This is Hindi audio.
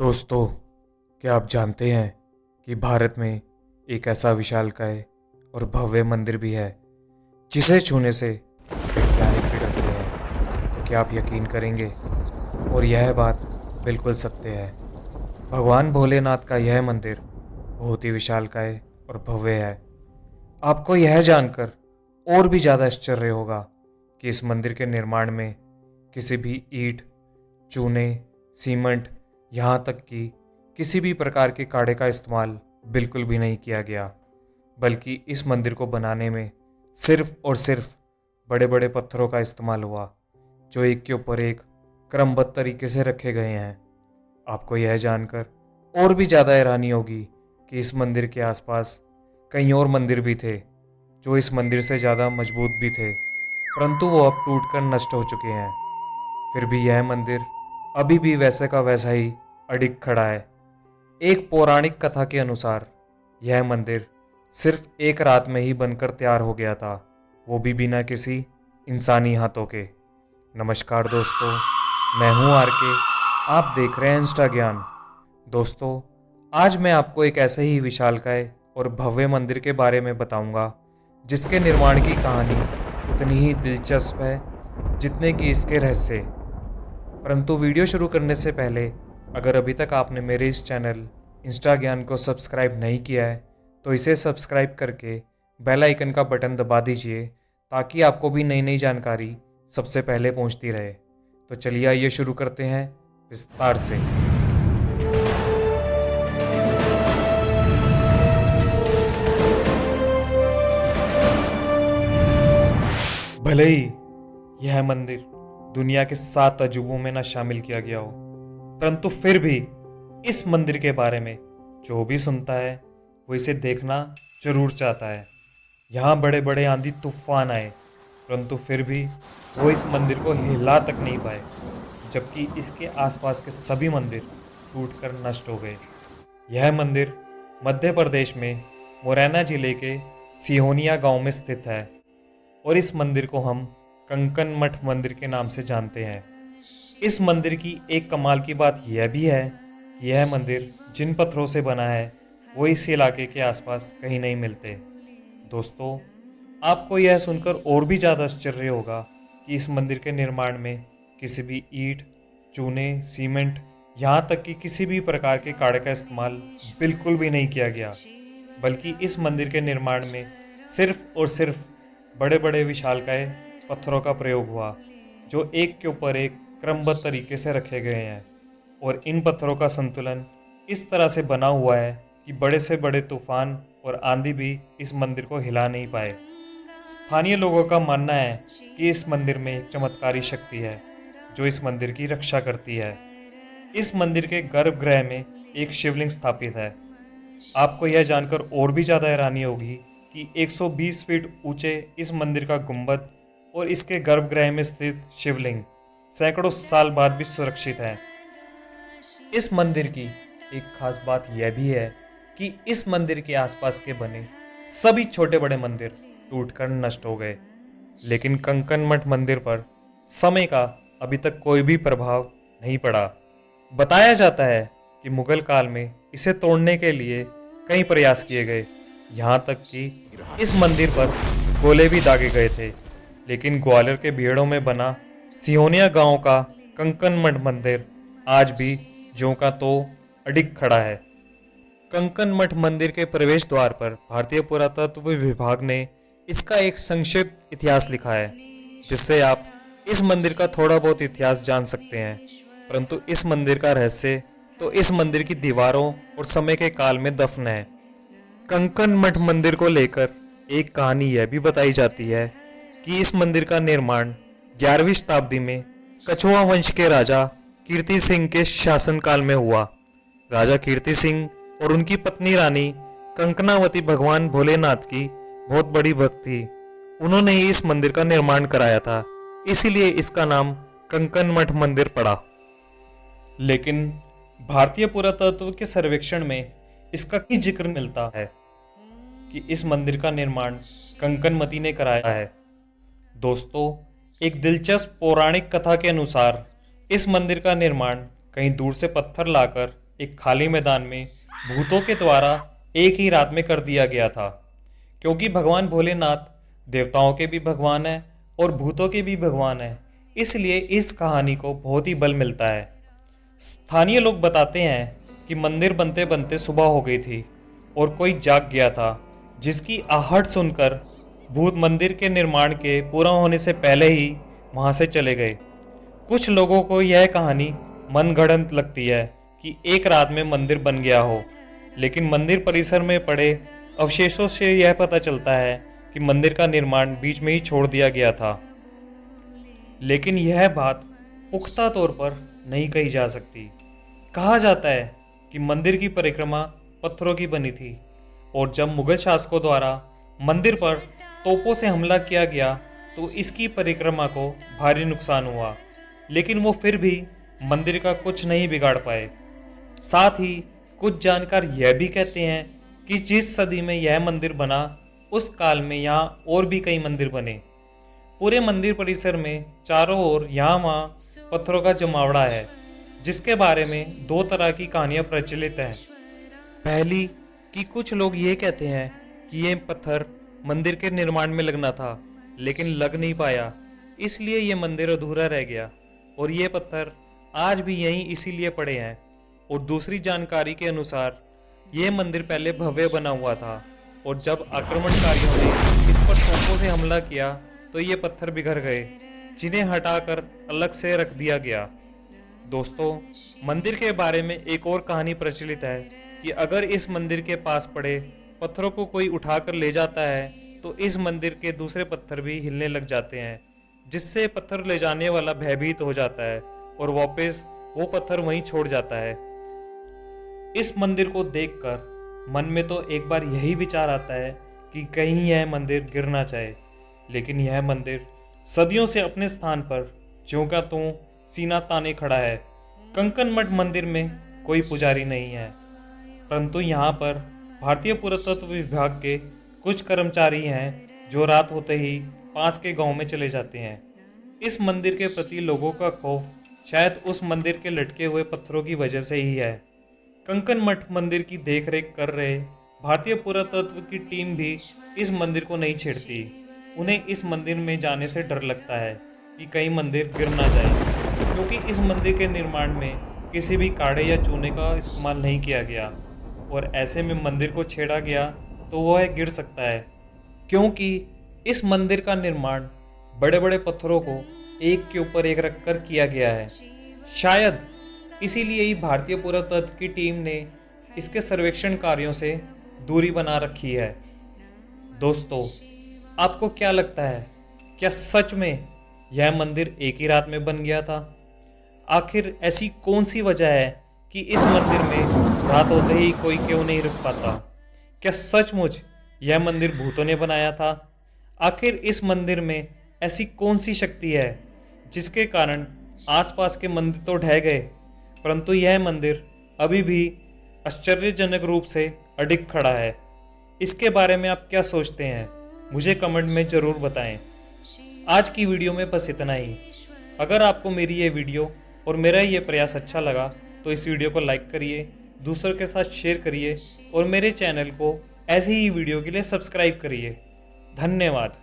दोस्तों, क्या आप जानते हैं कि भारत में एक ऐसा विशालकाय और भव्य मंदिर भी है, जिसे छूने से वैज्ञानिक भी डरते हैं? तो क्या आप यकीन करेंगे? और यह बात बिल्कुल सत्य है। भगवान भोलेनाथ का यह मंदिर बहुत ही विशालकाय और भव्य है। आपको यह जानकर और भी ज़्यादा आश्चर्य होगा कि इस मंदिर के निर्माण में किसी भी ईट, चूने, सीमेंट यहाँ तक कि किसी भी प्रकार के काढ़े का इस्तेमाल बिल्कुल भी नहीं किया गया, बल्कि इस मंदिर को बनाने में सिर्फ़ और सिर्फ़ बड़े बड़े पत्थरों का इस्तेमाल हुआ, जो एक के ऊपर एक क्रमबद्ध तरीके से रखे गए हैं। आपको यह जानकर और भी ज़्यादा हैरानी होगी कि इस मंदिर के आसपास कई और मंदिर भी थे, जो इस मंदिर से ज़्यादा मज़बूत भी थे, परंतु वो अब टूटकर नष्ट हो चुके हैं। फिर भी यह मंदिर अभी भी वैसे का वैसा ही अडिग खड़ा है। एक पौराणिक कथा के अनुसार, यह मंदिर सिर्फ़ एक रात में ही बनकर तैयार हो गया था, वो भी बिना किसी इंसानी हाथों के। नमस्कार दोस्तों, मैं हूँ आर के आप देख रहे हैं इंस्टा ज्ञान दोस्तों, आज मैं आपको एक ऐसे ही विशालकाय और भव्य मंदिर के बारे में बताऊँगा, जिसके निर्माण की कहानी उतनी ही दिलचस्प है, जितने कि इसके रहस्य। परंतु वीडियो शुरू करने से पहले, अगर अभी तक आपने मेरे इस चैनल इंस्टा ज्ञान को सब्सक्राइब नहीं किया है तो इसे सब्सक्राइब करके बेल आइकन का बटन दबा दीजिए, ताकि आपको भी नई नई जानकारी सबसे पहले पहुँचती रहे। तो चलिए आइए शुरू करते हैं विस्तार से। भले ही यह मंदिर दुनिया के सात अजूबों में ना शामिल किया गया हो। परंतु फिर भी इस मंदिर के बारे में जो भी सुनता है, वो इसे देखना ज़रूर चाहता है। यहाँ बड़े बड़े आंधी तूफ़ान आए, परंतु फिर भी वो इस मंदिर को हिला तक नहीं पाए, जबकि इसके आसपास के सभी मंदिर टूटकर नष्ट हो गए। यह मंदिर मध्य प्रदेश में मुरैना ज़िले के सिहोनिया गाँव में स्थित है और इस मंदिर को हम कंकन मठ मंदिर के नाम से जानते हैं। इस मंदिर की एक कमाल की बात यह भी है कि यह मंदिर जिन पत्थरों से बना है, वो इस इलाके के आसपास कहीं नहीं मिलते। दोस्तों, आपको यह सुनकर और भी ज़्यादा आश्चर्य होगा कि इस मंदिर के निर्माण में किसी भी ईट, चूने, सीमेंट, यहाँ तक कि किसी भी प्रकार के काड़े का इस्तेमाल बिल्कुल भी नहीं किया गया, बल्कि इस मंदिर के निर्माण में सिर्फ़ और सिर्फ़ बड़े बड़े विशालकाय पत्थरों का प्रयोग हुआ, जो एक के ऊपर एक क्रमबद्ध तरीके से रखे गए हैं। और इन पत्थरों का संतुलन इस तरह से बना हुआ है कि बड़े से बड़े तूफ़ान और आंधी भी इस मंदिर को हिला नहीं पाए। स्थानीय लोगों का मानना है कि इस मंदिर में एक चमत्कारी शक्ति है, जो इस मंदिर की रक्षा करती है। इस मंदिर के गर्भगृह में एक शिवलिंग स्थापित है। आपको यह जानकर और भी ज़्यादा हैरानी होगी कि 120 फीट ऊँचे इस मंदिर का गुंबद और इसके गर्भगृह में स्थित शिवलिंग सैकड़ों साल बाद भी सुरक्षित है। इस मंदिर की एक खास बात यह भी है कि इस मंदिर के आसपास के बने सभी छोटे बड़े मंदिर टूटकर नष्ट हो गए। लेकिन कंकन मठ मंदिर पर समय का अभी तक कोई भी प्रभाव नहीं पड़ा। बताया जाता है कि मुगल काल में इसे तोड़ने के लिए कई प्रयास किए गए यहाँ तक कि इस मंदिर पर गोले भी दागे गए थे। लेकिन ग्वालियर के भीड़ों में बना सिहोनिया गाँव का कंकन मठ मंदिर आज भी ज्यों का तो अडिग खड़ा है। कंकन मठ मंदिर के प्रवेश द्वार पर भारतीय पुरातत्व विभाग ने इसका एक संक्षिप्त इतिहास लिखा है, जिससे आप इस मंदिर का थोड़ा बहुत इतिहास जान सकते हैं। परंतु इस मंदिर का रहस्य तो इस मंदिर की दीवारों और समय के काल में दफन है। कंकन मठ मंदिर को लेकर एक कहानी यह भी बताई जाती है कि इस मंदिर का निर्माण ग्यारहवीं शताब्दी में कछुआ वंश के राजा कीर्ति सिंह के शासनकाल में हुआ। राजा कीर्ति सिंह और उनकी पत्नी रानी कंकनावती भगवान भोलेनाथ की बहुत बड़ी भक्त थी। उन्होंने ही इस मंदिर का निर्माण कराया था। इसीलिए इसका नाम कंकन मठ मंदिर पड़ा। लेकिन भारतीय पुरातत्व के सर्वेक्षण में इसका की ज़िक्र मिलता है कि इस मंदिर का निर्माण कंकनमती ने कराया है। दोस्तों, एक दिलचस्प पौराणिक कथा के अनुसार, इस मंदिर का निर्माण कहीं दूर से पत्थर लाकर एक खाली मैदान में भूतों के द्वारा एक ही रात में कर दिया गया था। क्योंकि भगवान भोलेनाथ देवताओं के भी भगवान हैं और भूतों के भी भगवान हैं, इसलिए इस कहानी को बहुत ही बल मिलता है। स्थानीय लोग बताते हैं कि मंदिर बनते बनते सुबह हो गई थी और कोई जाग गया था, जिसकी आहट सुनकर भूत मंदिर के निर्माण के पूरा होने से पहले ही वहाँ से चले गए। कुछ लोगों को यह कहानी मनगढ़ंत लगती है कि एक रात में मंदिर बन गया हो। लेकिन मंदिर परिसर में पड़े अवशेषों से यह पता चलता है कि मंदिर का निर्माण बीच में ही छोड़ दिया गया था। लेकिन यह बात पुख्ता तौर पर नहीं कही जा सकती। कहा जाता है कि मंदिर की परिक्रमा पत्थरों की बनी थी और जब मुगल शासकों द्वारा मंदिर पर तोपों से हमला किया गया तो इसकी परिक्रमा को भारी नुकसान हुआ। लेकिन वो फिर भी मंदिर का कुछ नहीं बिगाड़ पाए। साथ ही कुछ जानकार यह भी कहते हैं कि जिस सदी में यह मंदिर बना, उस काल में यहाँ और भी कई मंदिर बने। पूरे मंदिर परिसर में चारों ओर यहाँ वहाँ पत्थरों का जमावड़ा है, जिसके बारे में दो तरह की कहानियाँ प्रचलित हैं। पहली, कि कुछ लोग ये कहते हैं कि ये पत्थर मंदिर के निर्माण में लगना था, लेकिन लग नहीं पाया। इसलिए ये मंदिर अधूरा रह गया, और ये पत्थर आज भी यहीं इसीलिए पड़े हैं। और दूसरी जानकारी के अनुसार, ये मंदिर पहले भव्य बना हुआ था, और जब आक्रमणकारियों ने इस पर तोपों से हमला किया तो ये पत्थर बिखर गए, जिन्हें हटाकर अलग से रख दिया गया। दोस्तों, मंदिर के बारे में एक और कहानी प्रचलित है कि अगर इस मंदिर के पास पड़े पत्थरों को कोई उठाकर ले जाता है तो इस मंदिर के दूसरे पत्थर भी हिलने लग जाते हैं, जिससे पत्थर ले जाने वाला भयभीत हो जाता है और वापस वो पत्थर वहीं छोड़ जाता है। इस मंदिर को देखकर मन में तो एक बार यही विचार आता है कि कहीं यह मंदिर गिरना चाहे लेकिन यह मंदिर सदियों से अपने स्थान पर ज्यों का त्यों सीना ताने खड़ा है। कंकन मठ मंदिर में कोई पुजारी नहीं है, परंतु यहाँ पर भारतीय पुरातत्व विभाग के कुछ कर्मचारी हैं जो रात होते ही पास के गाँव में चले जाते हैं। इस मंदिर के प्रति लोगों का खौफ शायद उस मंदिर के लटके हुए पत्थरों की वजह से ही है। कंकन मठ मंदिर की देखरेख कर रहे भारतीय पुरातत्व की टीम भी इस मंदिर को नहीं छेड़ती। उन्हें इस मंदिर में जाने से डर लगता है कि कहीं मंदिर गिर ना जाए, क्योंकि इस मंदिर के निर्माण में किसी भी काढ़े या चूने का इस्तेमाल नहीं किया गया। और ऐसे में मंदिर को छेड़ा गया तो वह गिर सकता है। क्योंकि इस मंदिर का निर्माण बड़े बड़े पत्थरों को एक के ऊपर एक रखकर किया गया है। शायद इसीलिए ही भारतीय पुरातत्व की टीम ने इसके सर्वेक्षण कार्यों से दूरी बना रखी है। दोस्तों, आपको क्या लगता है, क्या सच में यह मंदिर एक ही रात में बन गया था? आखिर ऐसी कौन सी वजह है कि इस मंदिर में रात होते ही कोई क्यों नहीं रुक पाता। क्या सचमुच यह मंदिर भूतों ने बनाया था? आखिर इस मंदिर में ऐसी कौन सी शक्ति है, जिसके कारण आसपास के मंदिर तो ढह गए, परंतु यह मंदिर अभी भी आश्चर्यजनक रूप से अडिग खड़ा है। इसके बारे में आप क्या सोचते हैं, मुझे कमेंट में ज़रूर बताएँ। आज की वीडियो में बस इतना ही। अगर आपको मेरी ये वीडियो और मेरा ये प्रयास अच्छा लगा तो इस वीडियो को लाइक करिए दूसरों के साथ शेयर करिए और मेरे चैनल को ऐसी ही वीडियो के लिए सब्सक्राइब करिए। धन्यवाद।